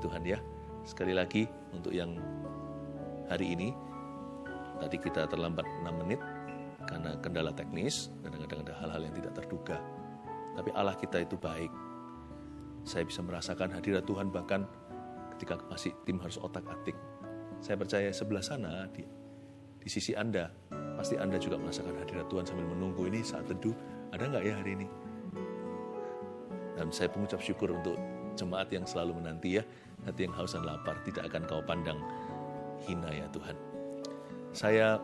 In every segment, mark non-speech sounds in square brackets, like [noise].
Tuhan ya. Sekali lagi untuk yang hari ini, tadi kita terlambat 6 menit karena kendala teknis, kadang-kadang ada hal-hal yang tidak terduga. Tapi Allah kita itu baik. Saya bisa merasakan hadirat Tuhan bahkan ketika masih tim harus otak-atik. Saya percaya sebelah sana di, di sisi Anda, pasti Anda juga merasakan hadirat Tuhan sambil menunggu ini saat teduh. Ada nggak ya hari ini? Dan saya pengucap syukur untuk jemaat yang selalu menanti ya, hati yang haus dan lapar, tidak akan kau pandang hina ya Tuhan. Saya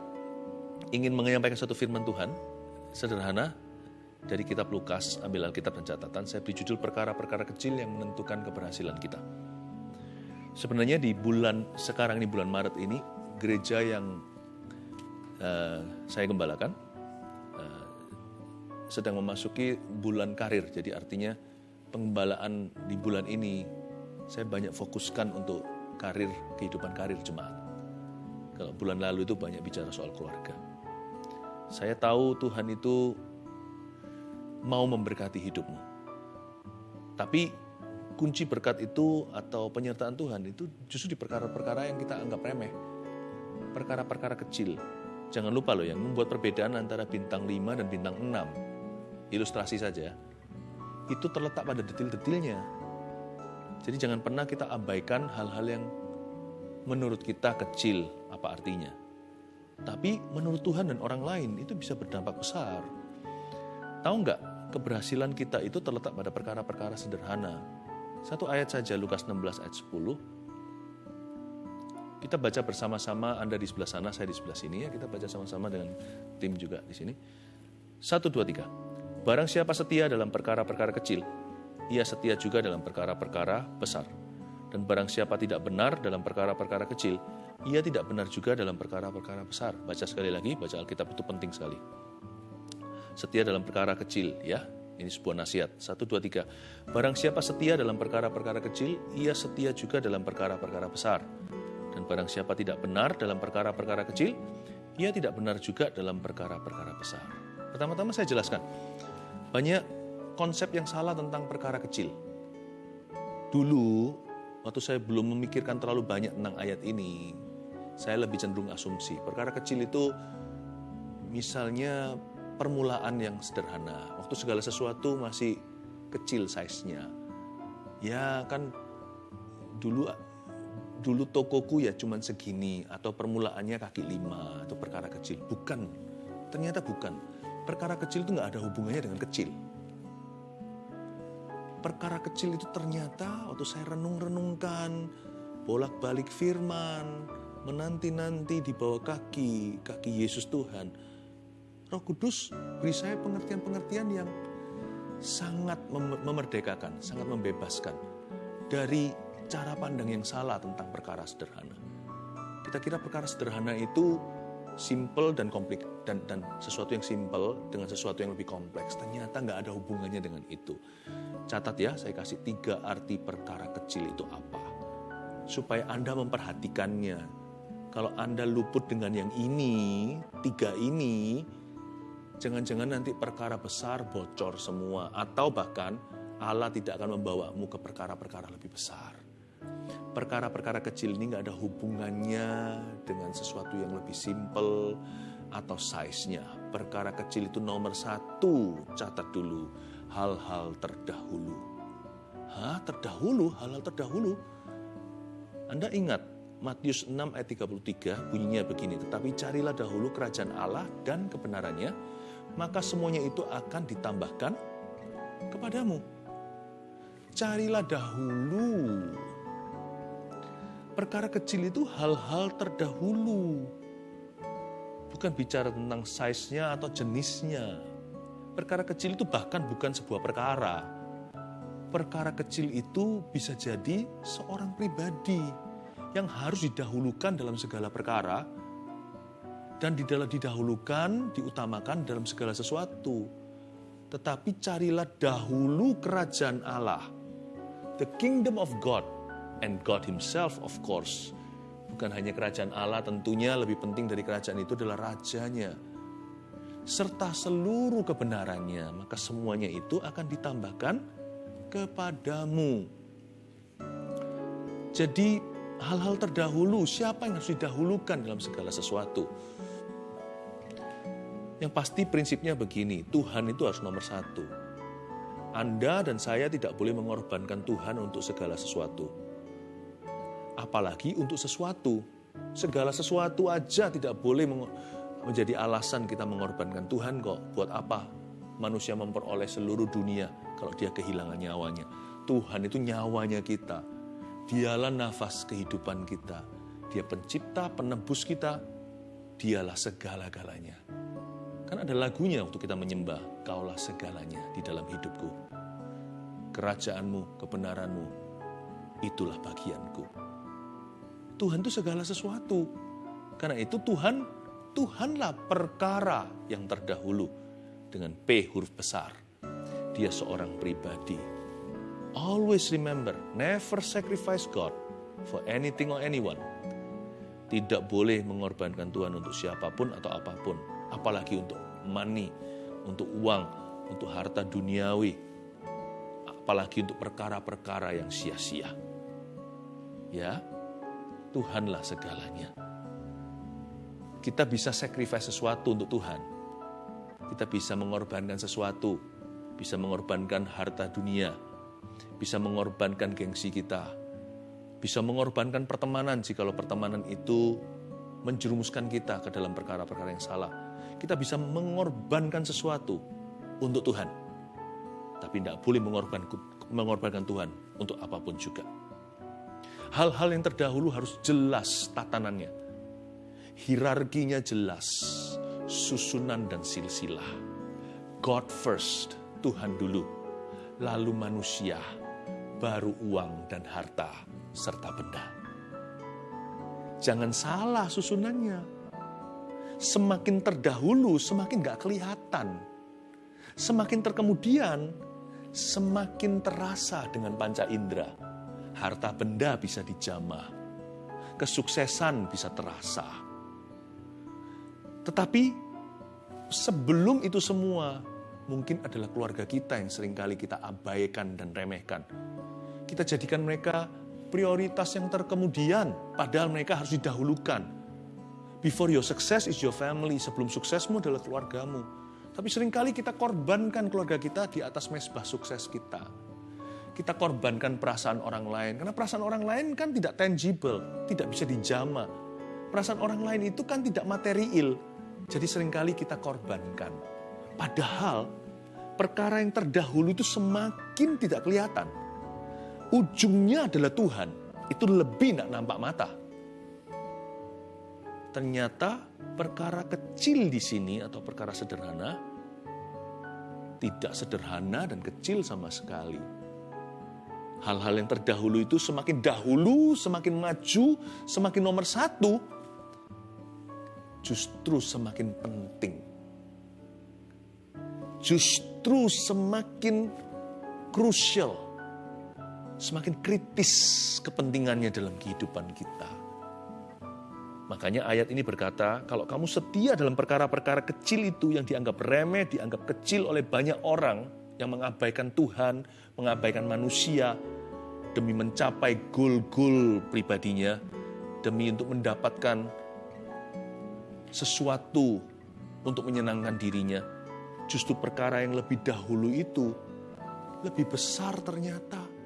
ingin menyampaikan satu firman Tuhan, sederhana, dari kitab Lukas, ambil Alkitab dan catatan, saya beri judul perkara-perkara kecil yang menentukan keberhasilan kita. Sebenarnya di bulan, sekarang ini bulan Maret ini, gereja yang uh, saya gembalakan, uh, sedang memasuki bulan karir, jadi artinya pengembalaan di bulan ini saya banyak fokuskan untuk karir, kehidupan karir jemaat. Kalau bulan lalu itu banyak bicara soal keluarga. Saya tahu Tuhan itu mau memberkati hidupmu. Tapi kunci berkat itu atau penyertaan Tuhan itu justru di perkara-perkara yang kita anggap remeh. Perkara-perkara kecil. Jangan lupa loh yang membuat perbedaan antara bintang 5 dan bintang 6. Ilustrasi saja itu terletak pada detil-detilnya. Jadi jangan pernah kita abaikan hal-hal yang menurut kita kecil, apa artinya. Tapi menurut Tuhan dan orang lain itu bisa berdampak besar. Tahu nggak, keberhasilan kita itu terletak pada perkara-perkara sederhana. Satu ayat saja, Lukas 16 ayat 10. Kita baca bersama-sama, Anda di sebelah sana, saya di sebelah sini ya. Kita baca sama-sama dengan tim juga di sini. Satu, dua, tiga. Barang siapa setia dalam perkara-perkara kecil, ia setia juga dalam perkara-perkara besar. Dan barang siapa tidak benar dalam perkara-perkara kecil, ia tidak benar juga dalam perkara-perkara besar. Baca sekali lagi, baca Alkitab itu penting sekali. Setia dalam perkara kecil, ya. Ini sebuah nasihat. Satu, dua, tiga. Barang siapa setia dalam perkara-perkara kecil, ia setia juga dalam perkara-perkara besar. Dan barang siapa tidak benar dalam perkara-perkara kecil, ia tidak benar juga dalam perkara-perkara besar. Pertama-tama saya jelaskan, banyak konsep yang salah tentang perkara kecil. Dulu, waktu saya belum memikirkan terlalu banyak tentang ayat ini, saya lebih cenderung asumsi. Perkara kecil itu misalnya permulaan yang sederhana. Waktu segala sesuatu masih kecil size-nya. Ya kan dulu dulu tokoku ya cuman segini atau permulaannya kaki lima atau perkara kecil. Bukan, ternyata bukan perkara kecil itu nggak ada hubungannya dengan kecil. Perkara kecil itu ternyata waktu saya renung-renungkan, bolak-balik firman, menanti-nanti di bawah kaki, kaki Yesus Tuhan. Roh Kudus beri saya pengertian-pengertian yang sangat memerdekakan, sangat membebaskan dari cara pandang yang salah tentang perkara sederhana. Kita kira perkara sederhana itu simple dan kompleks dan dan sesuatu yang simple dengan sesuatu yang lebih kompleks. Ternyata nggak ada hubungannya dengan itu. Catat ya saya kasih tiga arti perkara kecil itu apa. Supaya anda memperhatikannya. Kalau anda luput dengan yang ini tiga ini jangan-jangan nanti perkara besar bocor semua. Atau bahkan Allah tidak akan membawamu ke perkara-perkara lebih besar perkara-perkara kecil ini nggak ada hubungannya dengan sesuatu yang lebih simple atau size-nya. Perkara kecil itu nomor satu, catat dulu, hal-hal terdahulu. Hah, terdahulu, hal-hal terdahulu. Anda ingat, Matius 6 ayat 33 bunyinya begini, tetapi carilah dahulu kerajaan Allah dan kebenarannya, maka semuanya itu akan ditambahkan kepadamu. Carilah dahulu Perkara kecil itu hal-hal terdahulu. Bukan bicara tentang size-nya atau jenisnya. Perkara kecil itu bahkan bukan sebuah perkara. Perkara kecil itu bisa jadi seorang pribadi yang harus didahulukan dalam segala perkara dan didahulukan, diutamakan dalam segala sesuatu. Tetapi carilah dahulu kerajaan Allah, the kingdom of God, and God Himself of course. Bukan hanya kerajaan Allah tentunya lebih penting dari kerajaan itu adalah rajanya. Serta seluruh kebenarannya, maka semuanya itu akan ditambahkan kepadamu. Jadi hal-hal terdahulu, siapa yang harus didahulukan dalam segala sesuatu? Yang pasti prinsipnya begini, Tuhan itu harus nomor satu. Anda dan saya tidak boleh mengorbankan Tuhan untuk segala sesuatu. Apalagi untuk sesuatu. Segala sesuatu aja tidak boleh menjadi alasan kita mengorbankan Tuhan kok. Buat apa manusia memperoleh seluruh dunia kalau dia kehilangan nyawanya. Tuhan itu nyawanya kita. Dialah nafas kehidupan kita. Dia pencipta, penebus kita. Dialah segala-galanya. Kan ada lagunya waktu kita menyembah, kaulah segalanya di dalam hidupku. Kerajaanmu, kebenaranmu, itulah bagianku. Tuhan itu segala sesuatu. Karena itu Tuhan, Tuhanlah perkara yang terdahulu dengan P huruf besar. Dia seorang pribadi. Always remember, never sacrifice God for anything or anyone. Tidak boleh mengorbankan Tuhan untuk siapa pun atau apa pun apalagi untuk money, untuk uang, untuk harta duniawi, apalagi untuk perkara-perkara yang sia-sia. Ya, Tuhanlah segalanya. Kita bisa sacrifice sesuatu untuk Tuhan. Kita bisa mengorbankan sesuatu, bisa mengorbankan harta dunia, bisa mengorbankan gengsi kita, bisa mengorbankan pertemanan jikalau pertemanan itu menjerumuskan kita ke dalam perkara-perkara yang salah kita bisa mengorbankan sesuatu untuk Tuhan. Tapi tidak boleh mengorbankan, mengorbankan Tuhan untuk apa pun juga. Hal-hal yang terdahulu harus jelas tatanannya. Hierarkinya jelas, susunan dan silsilah. God first, Tuhan dulu. Lalu manusia, baru uang dan harta, serta benda. Jangan salah susunannya semakin terdahulu semakin gak kelihatan. Semakin terkemudian, semakin terasa dengan panca indera. Harta benda bisa dijamah, kesuksesan bisa terasa. Tetapi sebelum itu semua, mungkin adalah keluarga kita yang sering kali kita abaikan dan remehkan. Kita jadikan mereka prioritas yang terkemudian, padahal mereka harus didahulukan Before your success is your family. Sebelum suksesmu adalah keluargamu. Tapi sering kali kita korbankan keluarga kita di atas mesbah sukses kita. Kita korbankan perasaan orang lain. Karena perasaan orang lain kan tidak tangible, tidak bisa dijama. Perasaan orang lain itu kan tidak material. Jadi sering kali kita korbankan. Padahal perkara yang terdahulu itu semakin tidak kelihatan. Ujungnya adalah Tuhan. Itu lebih tidak nampak mata ternyata perkara kecil di sini atau perkara sederhana tidak sederhana dan kecil sama sekali. Hal-hal yang terdahulu itu semakin dahulu, semakin maju, semakin nomor satu, justru semakin penting. Justru semakin krusial, semakin kritis kepentingannya dalam kehidupan kita. Makanya ayat ini berkata, kalau kamu setia dalam perkara-perkara kecil itu yang dianggap remeh, dianggap kecil oleh banyak orang yang mengabaikan Tuhan, mengabaikan manusia, demi mencapai goal-goal pribadinya, demi untuk mendapatkan sesuatu untuk menyenangkan dirinya. Justru perkara yang lebih dahulu itu lebih besar ternyata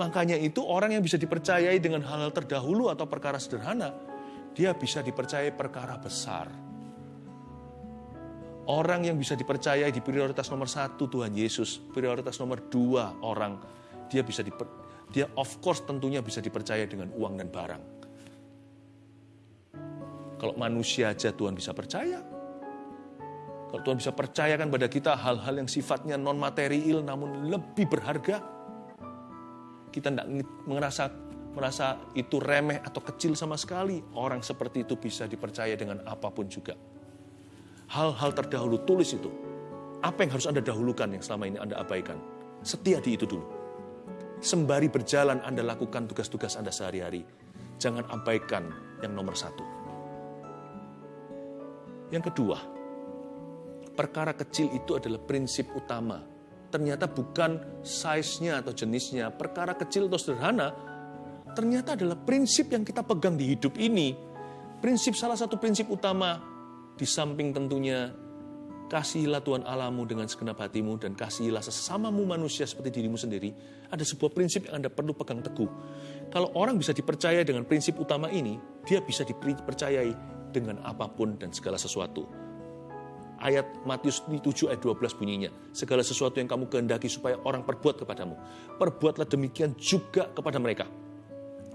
Makanya itu orang yang bisa dipercayai dengan hal-hal terdahulu atau perkara sederhana, dia bisa dipercayai perkara besar. Orang yang bisa dipercayai di prioritas nomor satu Tuhan Yesus, prioritas nomor dua orang, dia bisa diper, dia of course tentunya bisa dipercaya dengan uang dan barang. Kalau manusia aja Tuhan bisa percaya. Kalau Tuhan bisa percayakan pada kita hal-hal yang sifatnya non material namun lebih berharga, kita tidak merasa merasa itu remeh atau kecil sama sekali. Orang seperti itu bisa dipercaya dengan apa pun juga. Hal-hal terdahulu tulis itu. Apa yang harus Anda dahulukan yang selama ini Anda abaikan? Setia di itu dulu. Sembari berjalan Anda lakukan tugas-tugas Anda sehari-hari. Jangan abaikan yang nomor satu. Yang kedua, perkara kecil itu adalah prinsip utama ternyata bukan size-nya atau jenisnya, perkara kecil atau sederhana, ternyata adalah prinsip yang kita pegang di hidup ini. Prinsip salah satu prinsip utama di samping tentunya kasihilah Tuhan Alamu dengan segenap hatimu dan kasihilah sesamamu manusia seperti dirimu sendiri. Ada sebuah prinsip yang Anda perlu pegang teguh. Kalau orang bisa dipercaya dengan prinsip utama ini, dia bisa dipercayai dengan apa pun dan segala sesuatu. Ayat Matius 7 ayat 12 bunyinya, segala sesuatu yang kamu kehendaki supaya orang perbuat kepadamu, perbuatlah demikian juga kepada mereka.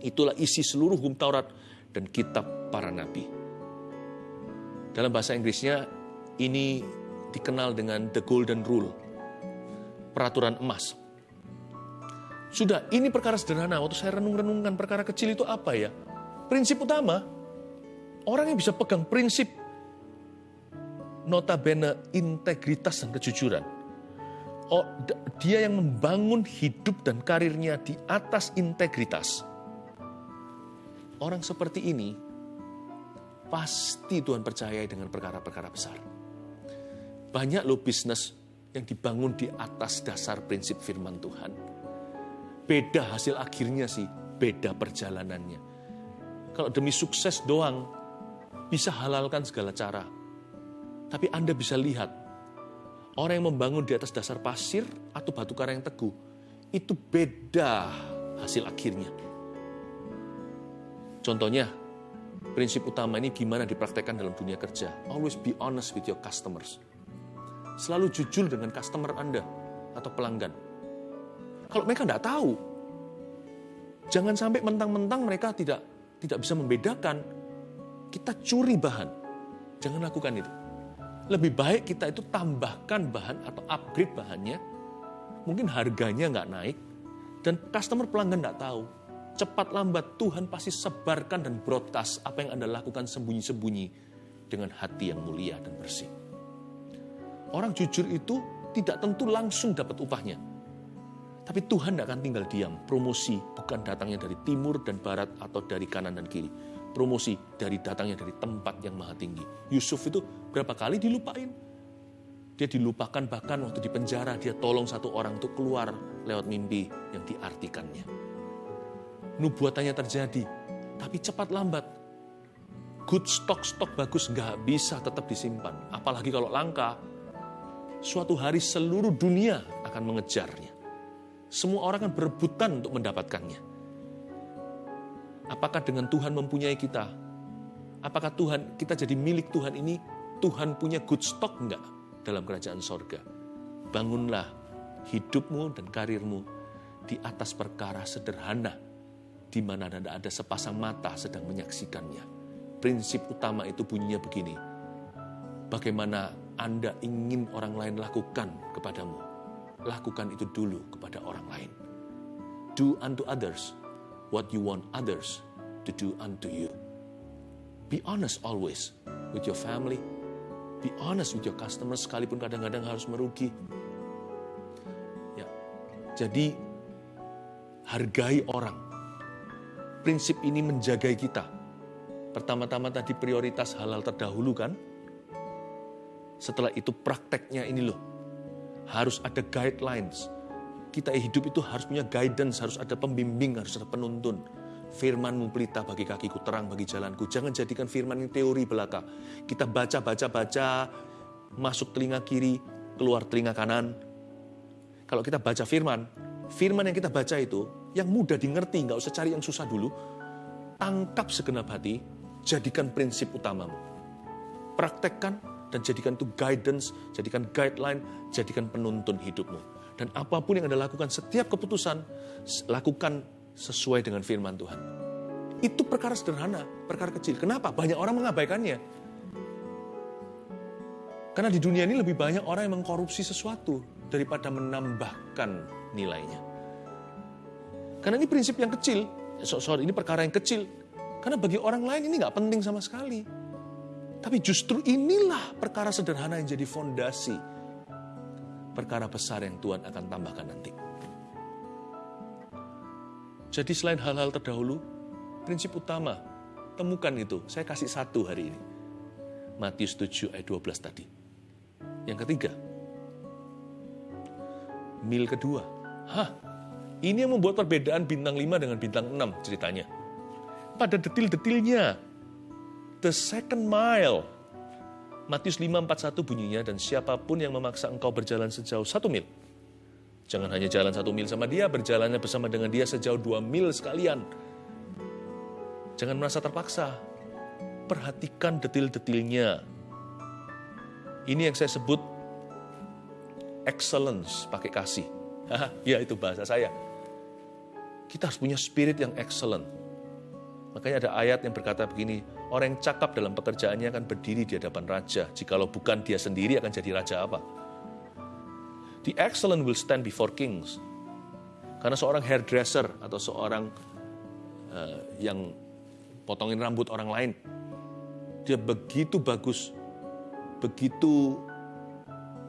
Itulah isi seluruh hukum Taurat dan kitab para nabi. Dalam bahasa Inggrisnya ini dikenal dengan the golden rule, peraturan emas. Sudah, ini perkara sederhana. Waktu saya renung-renungkan perkara kecil itu apa ya? Prinsip utama, orang yang bisa pegang prinsip notabene integritas dan kejujuran. Oh, dia yang membangun hidup dan karirnya di atas integritas. Orang seperti ini pasti Tuhan percayai dengan perkara-perkara besar. Banyak loh bisnis yang dibangun di atas dasar prinsip firman Tuhan. Beda hasil akhirnya sih, beda perjalanannya. Kalau demi sukses doang, bisa halalkan segala cara. Tapi Anda bisa lihat, orang yang membangun di atas dasar pasir atau batu karang yang teguh, itu beda hasil akhirnya. Contohnya, prinsip utama ini gimana dipraktekkan dalam dunia kerja. Always be honest with your customers. Selalu jujur dengan customer Anda atau pelanggan. Kalau mereka tidak tahu, jangan sampai mentang-mentang mereka tidak tidak bisa membedakan. Kita curi bahan. Jangan lakukan itu. Lebih baik kita itu tambahkan bahan atau upgrade bahannya. Mungkin harganya nggak naik, dan customer pelanggan nggak tahu. Cepat lambat Tuhan pasti sebarkan dan broadcast apa yang Anda lakukan sembunyi-sembunyi dengan hati yang mulia dan bersih. Orang jujur itu tidak tentu langsung dapat upahnya. Tapi Tuhan tidak akan tinggal diam. Promosi bukan datangnya dari timur dan barat atau dari kanan dan kiri promosi dari datangnya dari tempat yang maha tinggi. Yusuf itu berapa kali dilupain? Dia dilupakan bahkan waktu di penjara dia tolong satu orang untuk keluar lewat mimpi yang diartikannya. Nubuatannya terjadi, tapi cepat lambat. Good stock-stok bagus nggak bisa tetap disimpan. Apalagi kalau langka, suatu hari seluruh dunia akan mengejarnya. Semua orang akan berebutan untuk mendapatkannya. Apakah dengan Tuhan mempunyai kita? Apakah Tuhan, kita jadi milik Tuhan ini, Tuhan punya good stock enggak dalam kerajaan sorga? Bangunlah hidupmu dan karirmu di atas perkara sederhana, di mana ada sepasang mata sedang menyaksikannya. Prinsip utama itu bunyinya begini, bagaimana Anda ingin orang lain lakukan kepadamu, lakukan itu dulu kepada orang lain. Do unto others what you want others to do unto you. Be honest always with your family. Be honest with your customers sekalipun kadang-kadang harus merugi. Ya. Jadi hargai orang. Prinsip ini menjagai kita. Pertama-tama tadi prioritas halal terdahulu kan? Setelah itu prakteknya ini loh. Harus ada guidelines, kita hidup itu harus punya guidance, harus ada pembimbing, harus ada penuntun. Firmanmu pelita bagi kakiku, terang bagi jalanku. Jangan jadikan firman ini teori belaka. Kita baca, baca, baca, masuk telinga kiri, keluar telinga kanan. Kalau kita baca firman, firman yang kita baca itu, yang mudah dimengerti, nggak usah cari yang susah dulu. Tangkap segenap hati, jadikan prinsip utamamu. Praktekkan dan jadikan itu guidance, jadikan guideline, jadikan penuntun hidupmu. Dan apa pun yang Anda lakukan, setiap keputusan, lakukan sesuai dengan firman Tuhan. Itu perkara sederhana, perkara kecil. Kenapa? Banyak orang mengabaikannya. Karena di dunia ini lebih banyak orang yang mengkorupsi sesuatu daripada menambahkan nilainya. Karena ini prinsip yang kecil, sorry ini perkara yang kecil. Karena bagi orang lain ini nggak penting sama sekali. Tapi justru inilah perkara sederhana yang jadi fondasi perkara besar yang Tuhan akan tambahkan nanti. Jadi selain hal-hal terdahulu, prinsip utama, temukan itu. Saya kasih satu hari ini. Matius 7 ayat 12 tadi. Yang ketiga, mil kedua. Hah, Ini yang membuat perbedaan bintang 5 dengan bintang 6 ceritanya. Pada detil-detilnya, the second mile. Matius 5:41 bunyinya, dan siapa pun yang memaksa engkau berjalan sejauh satu mil. Jangan hanya jalan satu mil sama dia, berjalannya bersama dengan dia sejauh dua mil sekalian. Jangan merasa terpaksa. Perhatikan detil-detilnya. Ini yang saya sebut excellence pakai kasih. ya itu bahasa saya. Kita harus punya spirit yang excellent. Makanya ada ayat yang berkata begini, orang yang cakap dalam pekerjaannya akan berdiri di hadapan raja. Jikalau bukan dia sendiri akan jadi raja apa? The excellent will stand before kings. Karena seorang hairdresser atau seorang uh, yang potongin rambut orang lain, dia begitu bagus, begitu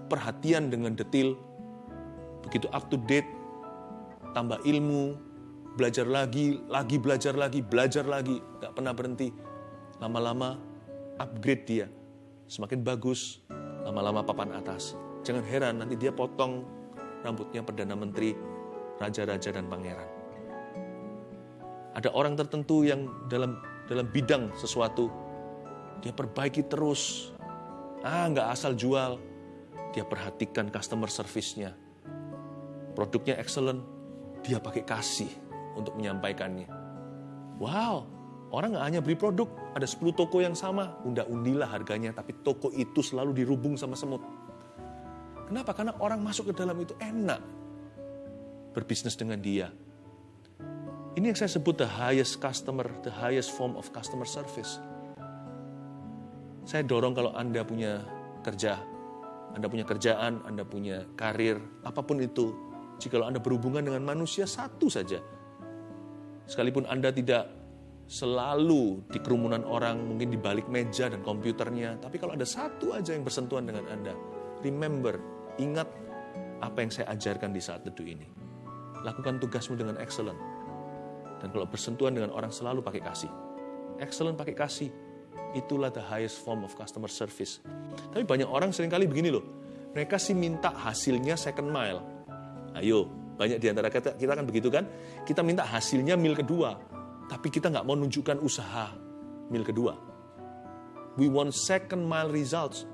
perhatian dengan detil, begitu up to date, tambah ilmu, belajar lagi, lagi belajar lagi, belajar lagi, gak pernah berhenti. Lama-lama upgrade dia, semakin bagus, lama-lama papan atas. Jangan heran nanti dia potong rambutnya Perdana Menteri, Raja-Raja dan Pangeran. Ada orang tertentu yang dalam dalam bidang sesuatu, dia perbaiki terus. Ah, nggak asal jual. Dia perhatikan customer service-nya. Produknya excellent, dia pakai kasih untuk menyampaikannya. Wow, orang nggak hanya beli produk, ada 10 toko yang sama, unda-undilah harganya, tapi toko itu selalu dirubung sama semut. Kenapa? Karena orang masuk ke dalam itu enak berbisnis dengan dia. Ini yang saya sebut the highest customer, the highest form of customer service. Saya dorong kalau Anda punya kerja, Anda punya kerjaan, Anda punya karir, apa pun itu, jika Anda berhubungan dengan manusia satu saja, Sekalipun Anda tidak selalu di kerumunan orang, mungkin di balik meja dan komputernya, tapi kalau ada satu aja yang bersentuhan dengan Anda, remember, ingat apa yang saya ajarkan di saat teduh ini. Lakukan tugasmu dengan excellent. Dan kalau bersentuhan dengan orang selalu pakai kasih. Excellent pakai kasih. Itulah the highest form of customer service. Tapi banyak orang sering kali begini loh. Mereka sih minta hasilnya second mile. Ayo, banyak di antara kita, kita kan begitu kan? Kita minta hasilnya mil kedua, tapi kita nggak mau nunjukkan usaha mil kedua. We want second mile results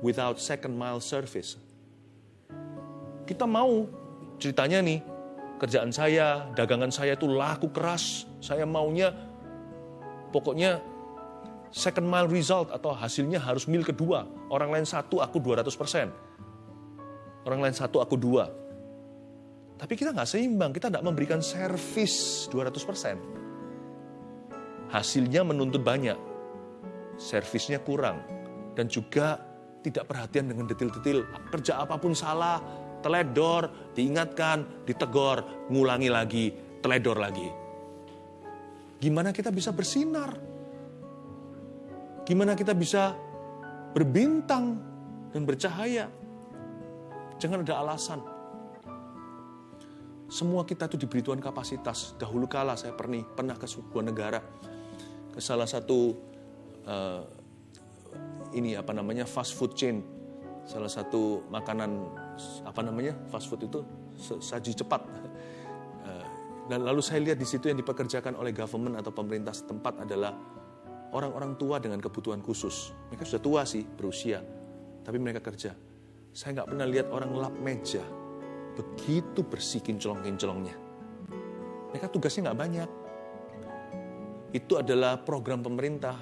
without second mile service. Kita mau ceritanya nih, kerjaan saya, dagangan saya itu laku keras. Saya maunya pokoknya second mile result atau hasilnya harus mil kedua. Orang lain satu, aku 200 persen. Orang lain satu, aku dua. Tapi kita nggak seimbang, kita nggak memberikan servis 200%. Hasilnya menuntut banyak, servisnya kurang, dan juga tidak perhatian dengan detil-detil. Kerja apa pun salah, teledor, diingatkan, ditegor, ngulangi lagi, teledor lagi. Gimana kita bisa bersinar? Gimana kita bisa berbintang dan bercahaya? Jangan ada alasan semua kita itu diberi Tuhan kapasitas. Dahulu kala saya pernah pernah ke sebuah negara, salah satu uh, ini apa namanya fast food chain, salah satu makanan apa namanya fast food itu saji cepat. Uh, [laughs] dan lalu saya lihat di situ yang dipekerjakan oleh government atau pemerintah setempat adalah orang-orang tua dengan kebutuhan khusus. Mereka sudah tua sih, berusia, tapi mereka kerja. Saya nggak pernah lihat orang lap meja, begitu bersih kinclong-kinclongnya. Mereka tugasnya nggak banyak. Itu adalah program pemerintah.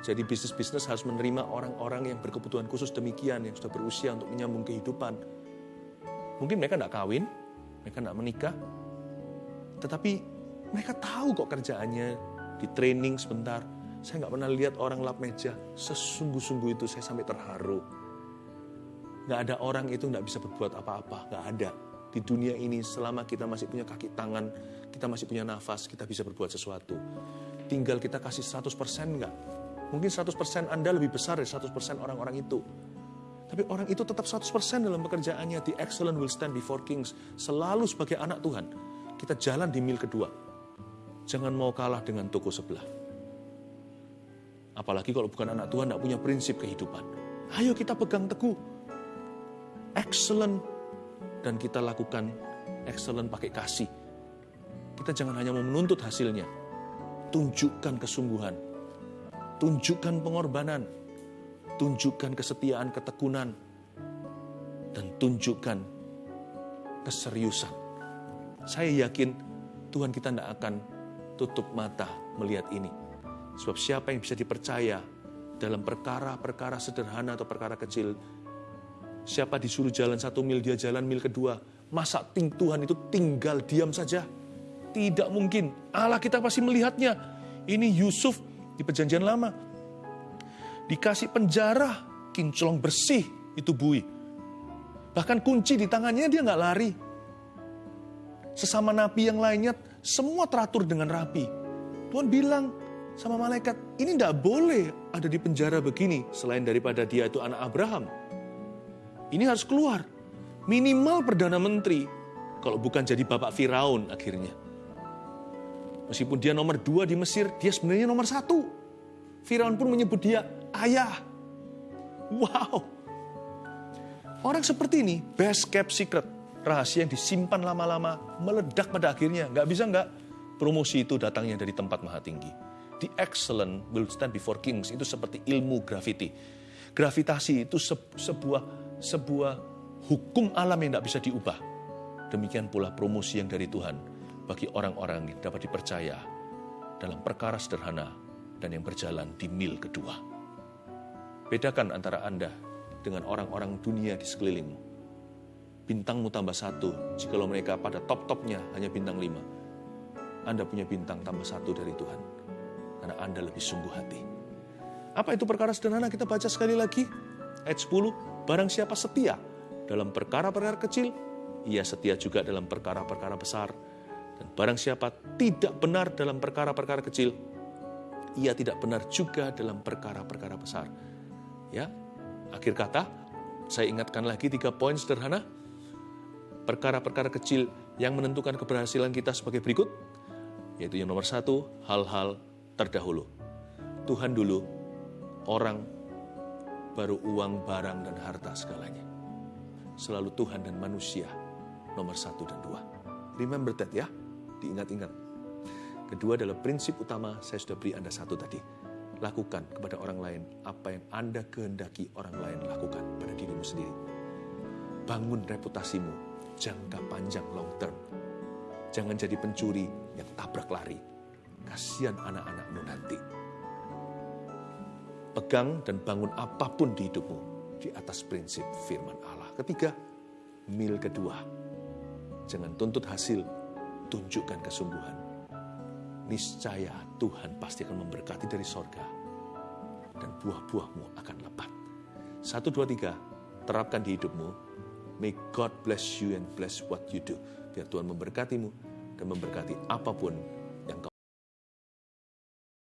Jadi bisnis-bisnis harus menerima orang-orang yang berkebutuhan khusus demikian, yang sudah berusia untuk menyambung kehidupan. Mungkin mereka nggak kawin, mereka nggak menikah, tetapi mereka tahu kok kerjaannya di training sebentar. Saya nggak pernah lihat orang lap meja sesungguh-sungguh itu saya sampai terharu Nggak ada orang itu nggak bisa berbuat apa-apa, nggak ada. Di dunia ini selama kita masih punya kaki tangan, kita masih punya nafas, kita bisa berbuat sesuatu. Tinggal kita kasih 100% nggak? Mungkin 100% Anda lebih besar dari 100% orang-orang itu. Tapi orang itu tetap 100% dalam pekerjaannya. The excellent will stand before kings. Selalu sebagai anak Tuhan. Kita jalan di mil kedua. Jangan mau kalah dengan toko sebelah. Apalagi kalau bukan anak Tuhan, tidak punya prinsip kehidupan. Ayo kita pegang teguh excellent dan kita lakukan excellent pakai kasih. Kita jangan hanya mau menuntut hasilnya. Tunjukkan kesungguhan. Tunjukkan pengorbanan. Tunjukkan kesetiaan, ketekunan. Dan tunjukkan keseriusan. Saya yakin Tuhan kita tidak akan tutup mata melihat ini. Sebab siapa yang bisa dipercaya dalam perkara-perkara sederhana atau perkara kecil. Siapa disuruh jalan satu mil, dia jalan mil kedua. Masa ting Tuhan itu tinggal diam saja? Tidak mungkin. Allah kita pasti melihatnya. Ini Yusuf di perjanjian lama. Dikasih penjara, kinclong bersih, itu bui. Bahkan kunci di tangannya dia nggak lari. Sesama nabi yang lainnya, semua teratur dengan rapi. Tuhan bilang, sama malaikat, ini tidak boleh ada di penjara begini selain daripada dia itu anak Abraham. Ini harus keluar. Minimal Perdana Menteri, kalau bukan jadi Bapak Firaun akhirnya. Meskipun dia nomor dua di Mesir, dia sebenarnya nomor satu. Firaun pun menyebut dia ayah. Wow. Orang seperti ini, best kept secret. Rahasia yang disimpan lama-lama, meledak pada akhirnya. Nggak bisa nggak, promosi itu datangnya dari tempat maha tinggi the excellent will stand before kings. Itu seperti ilmu gravity. Gravitasi itu se sebuah sebuah hukum alam yang tidak bisa diubah. Demikian pula promosi yang dari Tuhan bagi orang-orang yang dapat dipercaya dalam perkara sederhana dan yang berjalan di mil kedua. Bedakan antara Anda dengan orang-orang dunia di sekelilingmu. Bintangmu tambah satu, jikalau mereka pada top-topnya hanya bintang lima. Anda punya bintang tambah satu dari Tuhan karena Anda lebih sungguh hati. Apa itu perkara sederhana? Kita baca sekali lagi. Ayat 10, barang siapa setia dalam perkara-perkara kecil, ia setia juga dalam perkara-perkara besar. Dan barang siapa tidak benar dalam perkara-perkara kecil, ia tidak benar juga dalam perkara-perkara besar. Ya, akhir kata, saya ingatkan lagi tiga poin sederhana. Perkara-perkara kecil yang menentukan keberhasilan kita sebagai berikut, yaitu yang nomor satu, hal-hal terdahulu. Tuhan dulu, orang, baru uang, barang, dan harta segalanya. Selalu Tuhan dan manusia, nomor satu dan dua. Remember that ya, diingat-ingat. Kedua adalah prinsip utama saya sudah beri Anda satu tadi. Lakukan kepada orang lain apa yang Anda kehendaki orang lain lakukan pada dirimu sendiri. Bangun reputasimu jangka panjang long term. Jangan jadi pencuri yang tabrak lari, Kasihan anak-anakmu nanti. Pegang dan bangun apa pun di hidupmu di atas prinsip firman Allah. Ketiga, mil kedua. Jangan tuntut hasil, tunjukkan kesungguhan. Niscaya Tuhan pasti akan memberkati dari sorga. Dan buah-buahmu akan lebat. Satu, dua, tiga. Terapkan di hidupmu. May God bless you and bless what you do. Biar Tuhan memberkatimu dan memberkati apa pun